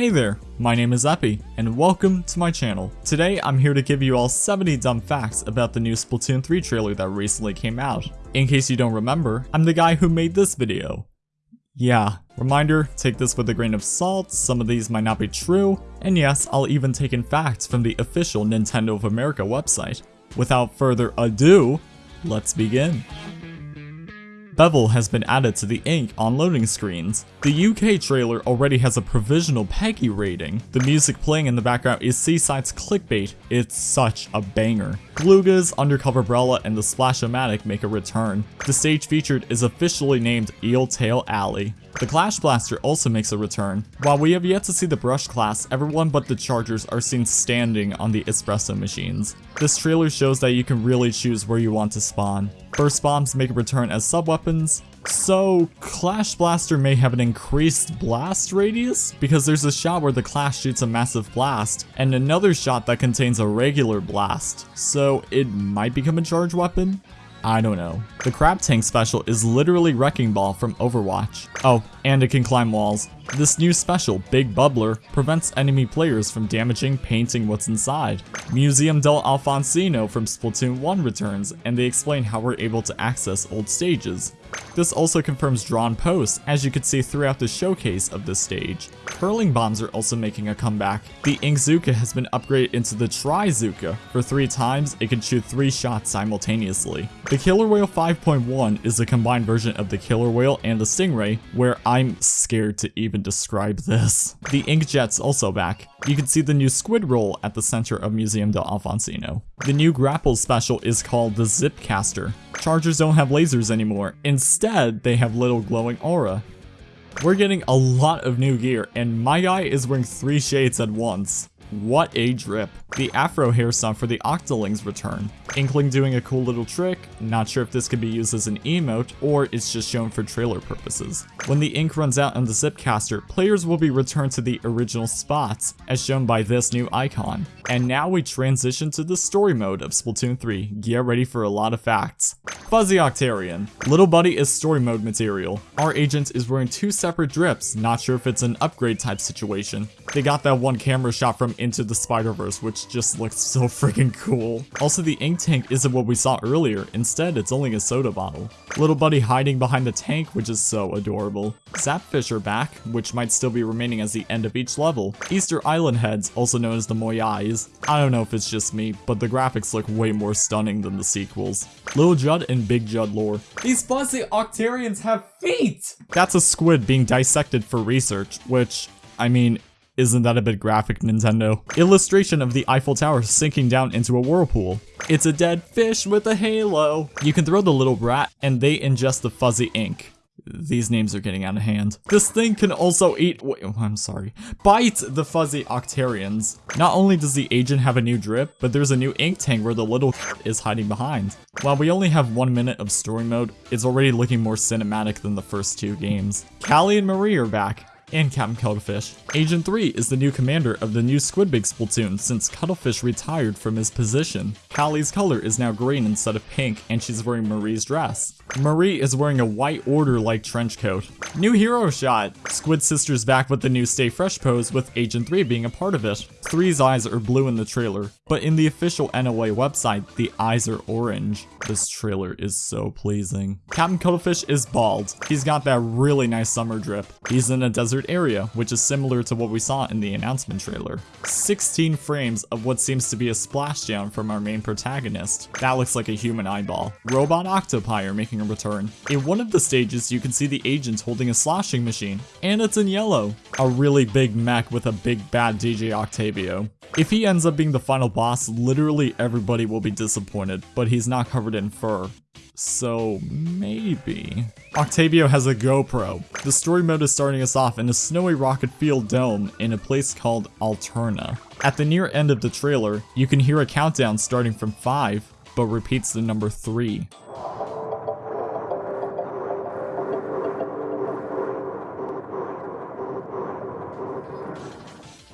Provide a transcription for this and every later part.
Hey there, my name is Epi, and welcome to my channel. Today I'm here to give you all 70 dumb facts about the new Splatoon 3 trailer that recently came out. In case you don't remember, I'm the guy who made this video. Yeah, reminder, take this with a grain of salt, some of these might not be true, and yes, I'll even take in facts from the official Nintendo of America website. Without further ado, let's begin. Bevel has been added to the ink on loading screens. The UK trailer already has a provisional PEGI rating. The music playing in the background is C-Side's Clickbait. It's such a banger. Glooga's Undercover Brella and the Splash-O-Matic make a return. The stage featured is officially named Eeltail Alley. The Clash Blaster also makes a return. While we have yet to see the Brush class, everyone but the Chargers are seen standing on the Espresso machines. This trailer shows that you can really choose where you want to spawn. Burst Bombs make a return as sub-weapons, so, Clash Blaster may have an increased blast radius, because there's a shot where the Clash shoots a massive blast, and another shot that contains a regular blast, so it might become a charge weapon? I don't know. The Crab Tank special is literally Wrecking Ball from Overwatch. Oh, and it can climb walls. This new special, Big Bubbler, prevents enemy players from damaging painting what's inside. Museum del Alfonsino from Splatoon 1 returns, and they explain how we're able to access old stages. This also confirms drawn posts, as you could see throughout the showcase of this stage. Curling bombs are also making a comeback. The Inkzooka has been upgraded into the Trizooka. For three times, it can shoot three shots simultaneously. The Killer Wail 5.1 is a combined version of the Killer Wail and the Stingray, where I'm scared to even describe this. The Inkjet's also back. You can see the new squid roll at the center of Museum del Alfonsino. The new grapple special is called the Zipcaster. Chargers don't have lasers anymore. Instead, they have little glowing aura. We're getting a lot of new gear, and my guy is wearing three shades at once. What a drip. The Afro hair song for the Octolings return. Inkling doing a cool little trick, not sure if this could be used as an emote or it's just shown for trailer purposes. When the ink runs out on the Zipcaster, players will be returned to the original spots, as shown by this new icon. And now we transition to the story mode of Splatoon 3. Get ready for a lot of facts. Fuzzy Octarian. Little Buddy is story mode material. Our agent is wearing two separate drips, not sure if it's an upgrade type situation. They got that one camera shot from Into the Spider-Verse, which just looks so freaking cool. Also, the ink tank isn't what we saw earlier. Instead, it's only a soda bottle. Little Buddy hiding behind the tank, which is so adorable. Zapfish are back, which might still be remaining as the end of each level. Easter Island heads, also known as the Moyais. I don't know if it's just me, but the graphics look way more stunning than the sequels. Little Judd and Big Judd lore. These fuzzy Octarians have feet! That's a squid being dissected for research, which, I mean, isn't that a bit graphic, Nintendo? Illustration of the Eiffel Tower sinking down into a whirlpool. It's a dead fish with a halo. You can throw the little rat and they ingest the fuzzy ink. These names are getting out of hand. This thing can also eat- wait, oh, I'm sorry. Bite the fuzzy Octarians. Not only does the agent have a new drip, but there's a new ink tank where the little is hiding behind. While we only have one minute of story mode, it's already looking more cinematic than the first two games. Callie and Marie are back and Captain Cuttlefish. Agent 3 is the new commander of the new Squidbeak Splatoon since Cuttlefish retired from his position. Callie's color is now green instead of pink and she's wearing Marie's dress. Marie is wearing a white order-like trench coat. New hero shot! Squid Sisters back with the new Stay Fresh pose with Agent 3 being a part of it. Three's eyes are blue in the trailer, but in the official NOA website, the eyes are orange. This trailer is so pleasing. Captain Cuttlefish is bald. He's got that really nice summer drip. He's in a desert area, which is similar to what we saw in the announcement trailer. 16 frames of what seems to be a splashdown from our main protagonist. That looks like a human eyeball. Robot Octopi are making a return. In one of the stages, you can see the agent holding a sloshing machine, and it's in yellow. A really big mech with a big bad DJ Octavio. If he ends up being the final boss, literally everybody will be disappointed, but he's not covered in fur. So maybe. Octavio has a GoPro. The story mode is starting us off in a snowy rocket field dome in a place called Alterna. At the near end of the trailer, you can hear a countdown starting from 5, but repeats the number 3.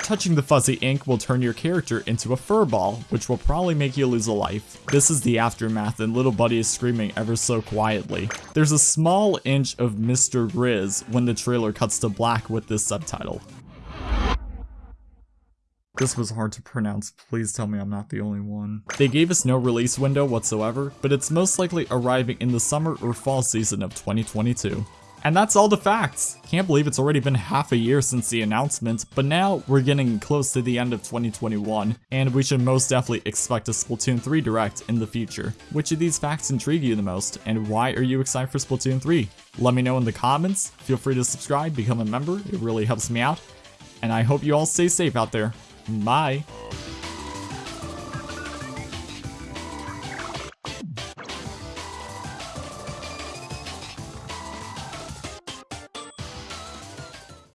Touching the fuzzy ink will turn your character into a fur ball, which will probably make you lose a life. This is the aftermath and little buddy is screaming ever so quietly. There's a small inch of Mr. Grizz when the trailer cuts to black with this subtitle. This was hard to pronounce, please tell me I'm not the only one. They gave us no release window whatsoever, but it's most likely arriving in the summer or fall season of 2022. And that's all the facts. Can't believe it's already been half a year since the announcement, but now we're getting close to the end of 2021, and we should most definitely expect a Splatoon 3 Direct in the future. Which of these facts intrigue you the most, and why are you excited for Splatoon 3? Let me know in the comments, feel free to subscribe, become a member, it really helps me out, and I hope you all stay safe out there. Bye!